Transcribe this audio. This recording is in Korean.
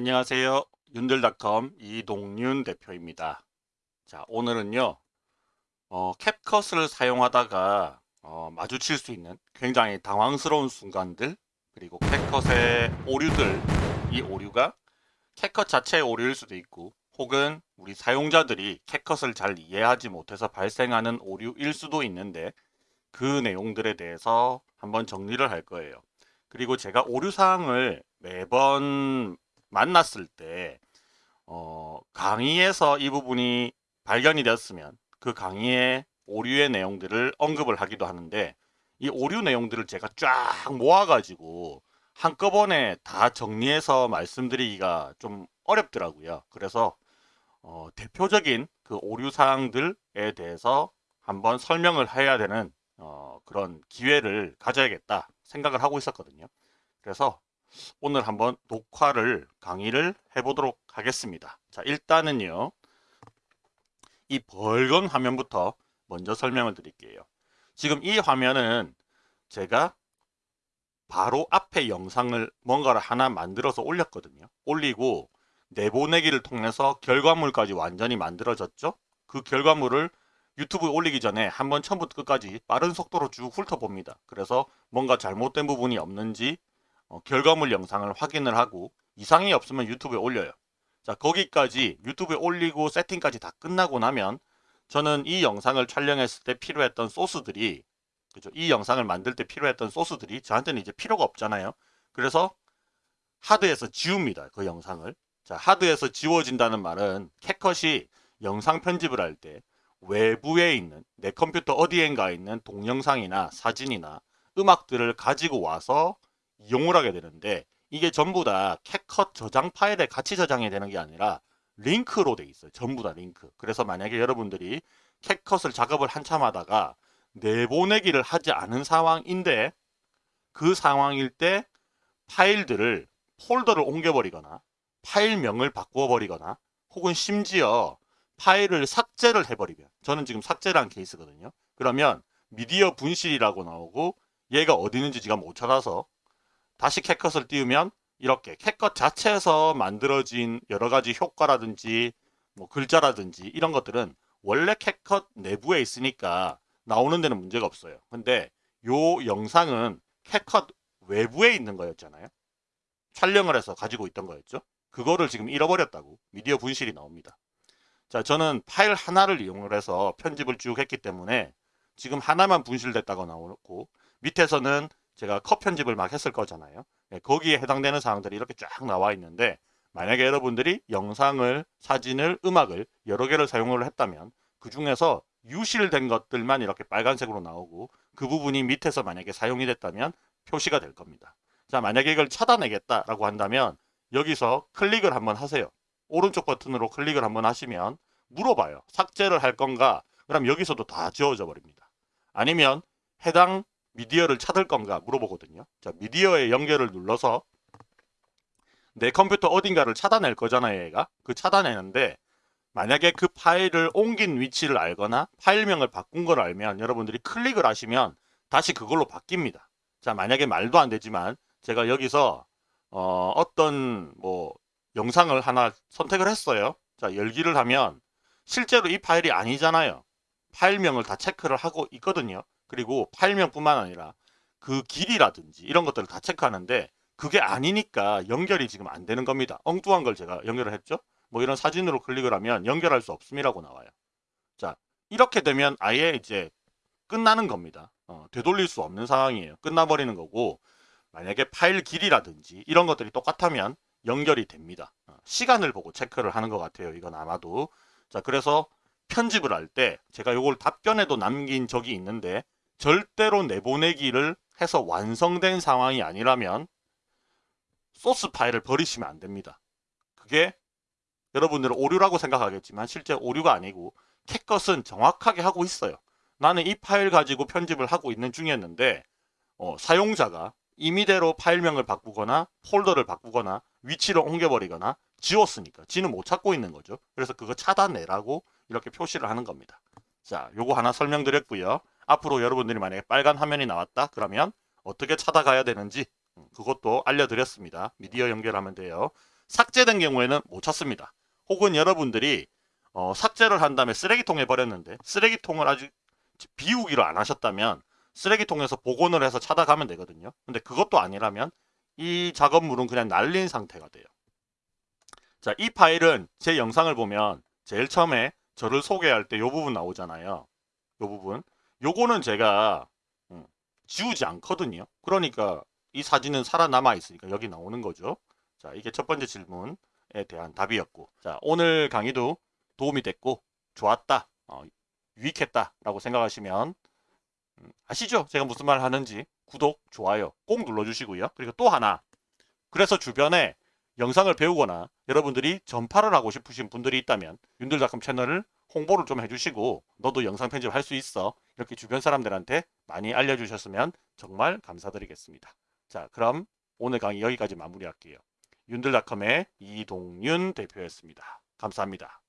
안녕하세요. 윤들닷컴 이동윤 대표입니다. 자 오늘은요 어, 캡컷을 사용하다가 어, 마주칠 수 있는 굉장히 당황스러운 순간들 그리고 캡컷의 오류들 이 오류가 캡컷 자체의 오류일 수도 있고 혹은 우리 사용자들이 캡컷을 잘 이해하지 못해서 발생하는 오류일 수도 있는데 그 내용들에 대해서 한번 정리를 할 거예요. 그리고 제가 오류사항을 매번 만났을 때 어, 강의에서 이 부분이 발견이 되었으면 그 강의의 오류의 내용들을 언급을 하기도 하는데 이 오류 내용들을 제가 쫙 모아가지고 한꺼번에 다 정리해서 말씀드리기가 좀 어렵더라고요. 그래서 어, 대표적인 그 오류 사항들에 대해서 한번 설명을 해야 되는 어, 그런 기회를 가져야겠다 생각을 하고 있었거든요. 그래서 오늘 한번 녹화를 강의를 해보도록 하겠습니다. 자 일단은요. 이 벌건 화면부터 먼저 설명을 드릴게요. 지금 이 화면은 제가 바로 앞에 영상을 뭔가를 하나 만들어서 올렸거든요. 올리고 내보내기를 통해서 결과물까지 완전히 만들어졌죠. 그 결과물을 유튜브에 올리기 전에 한번 처음부터 끝까지 빠른 속도로 쭉 훑어봅니다. 그래서 뭔가 잘못된 부분이 없는지 어, 결과물 영상을 확인을 하고 이상이 없으면 유튜브에 올려요. 자 거기까지 유튜브에 올리고 세팅까지 다 끝나고 나면 저는 이 영상을 촬영했을 때 필요했던 소스들이 그죠? 이 영상을 만들 때 필요했던 소스들이 저한테는 이제 필요가 없잖아요. 그래서 하드에서 지웁니다. 그 영상을. 자 하드에서 지워진다는 말은 캣컷이 영상 편집을 할 때 외부에 있는 내 컴퓨터 어디엔가 있는 동영상이나 사진이나 음악들을 가지고 와서 이용을 하게 되는데 이게 전부 다 CapCut 저장 파일에 같이 저장이 되는 게 아니라 링크로 돼 있어요. 전부 다 링크. 그래서 만약에 여러분들이 CapCut을 작업을 한참 하다가 내보내기를 하지 않은 상황인데 그 상황일 때 파일들을 폴더를 옮겨버리거나 파일명을 바꾸어 버리거나 혹은 심지어 파일을 삭제를 해버리면 저는 지금 삭제를 한 케이스거든요. 그러면 미디어 분실이라고 나오고 얘가 어디 있는지 제가 못 찾아서 다시 캣컷을 띄우면 이렇게 캣컷 자체에서 만들어진 여러 가지 효과라든지 뭐 글자라든지 이런 것들은 원래 캣컷 내부에 있으니까 나오는 데는 문제가 없어요. 근데 요 영상은 캣컷 외부에 있는 거였잖아요. 촬영을 해서 가지고 있던 거였죠. 그거를 지금 잃어버렸다고 미디어 분실이 나옵니다. 자 저는 파일 하나를 이용을 해서 편집을 쭉 했기 때문에 지금 하나만 분실됐다고 나오고 밑에서는 제가 컷 편집을 막 했을 거잖아요. 네, 거기에 해당되는 사항들이 이렇게 쫙 나와 있는데 만약에 여러분들이 영상을, 사진을, 음악을 여러 개를 사용을 했다면 그 중에서 유실된 것들만 이렇게 빨간색으로 나오고 그 부분이 밑에서 만약에 사용이 됐다면 표시가 될 겁니다. 자 만약에 이걸 차단하겠다라고 한다면 여기서 클릭을 한번 하세요. 오른쪽 버튼으로 클릭을 한번 하시면 물어봐요. 삭제를 할 건가? 그럼 여기서도 다 지워져 버립니다. 아니면 해당 미디어를 찾을 건가 물어보거든요. 자, 미디어의 연결을 눌러서 내 컴퓨터 어딘가를 찾아낼 거잖아요, 얘가. 그 찾아내는데 만약에 그 파일을 옮긴 위치를 알거나 파일명을 바꾼 걸 알면 여러분들이 클릭을 하시면 다시 그걸로 바뀝니다. 자, 만약에 말도 안 되지만 제가 여기서 어, 어떤 뭐 영상을 하나 선택을 했어요. 자, 열기를 하면 실제로 이 파일이 아니잖아요. 파일명을 다 체크를 하고 있거든요. 그리고 파일명뿐만 아니라 그 길이라든지 이런 것들을 다 체크하는데 그게 아니니까 연결이 지금 안 되는 겁니다. 엉뚱한 걸 제가 연결을 했죠. 뭐 이런 사진으로 클릭을 하면 연결할 수 없음이라고 나와요. 자 이렇게 되면 아예 이제 끝나는 겁니다. 어, 되돌릴 수 없는 상황이에요. 끝나버리는 거고 만약에 파일 길이라든지 이런 것들이 똑같다면 연결이 됩니다. 어, 시간을 보고 체크를 하는 것 같아요. 이건 아마도 자 그래서 편집을 할 때 제가 이걸 답변에도 남긴 적이 있는데 절대로 내보내기를 해서 완성된 상황이 아니라면 소스 파일을 버리시면 안 됩니다. 그게 여러분들은 오류라고 생각하겠지만 실제 오류가 아니고 캣것은 정확하게 하고 있어요. 나는 이 파일 가지고 편집을 하고 있는 중이었는데 어, 사용자가 임의대로 파일명을 바꾸거나 폴더를 바꾸거나 위치를 옮겨버리거나 지웠으니까 지는 못 찾고 있는 거죠. 그래서 그거 차단내라고 이렇게 표시를 하는 겁니다. 자, 요거 하나 설명드렸고요. 앞으로 여러분들이 만약에 빨간 화면이 나왔다 그러면 어떻게 찾아가야 되는지 음, 그것도 알려드렸습니다. 미디어 연결하면 돼요. 삭제된 경우에는 못 찾습니다. 혹은 여러분들이 어, 삭제를 한 다음에 쓰레기통에 버렸는데 쓰레기통을 아직 비우기로 안 하셨다면 쓰레기통에서 복원을 해서 찾아가면 되거든요. 근데 그것도 아니라면 이 작업물은 그냥 날린 상태가 돼요. 자, 이 파일은 제 영상을 보면 제일 처음에 저를 소개할 때 이 부분 나오잖아요. 이 부분. 요거는 제가 음, 지우지 않거든요. 그러니까 이 사진은 살아남아 있으니까 여기 나오는 거죠. 자, 이게 첫 번째 질문에 대한 답이었고. 자, 오늘 강의도 도움이 됐고 좋았다. 어, 유익했다 라고 생각하시면 음, 아시죠? 제가 무슨 말 하는지 구독, 좋아요 꼭 눌러주시고요. 그리고 또 하나 그래서 주변에 영상을 배우거나 여러분들이 전파를 하고 싶으신 분들이 있다면 윤들닷컴 채널을 홍보를 좀 해주시고 너도 영상 편집 할 수 있어 이렇게 주변 사람들한테 많이 알려주셨으면 정말 감사드리겠습니다. 자 그럼 오늘 강의 여기까지 마무리할게요. 윤들닷컴의 이동윤 대표였습니다. 감사합니다.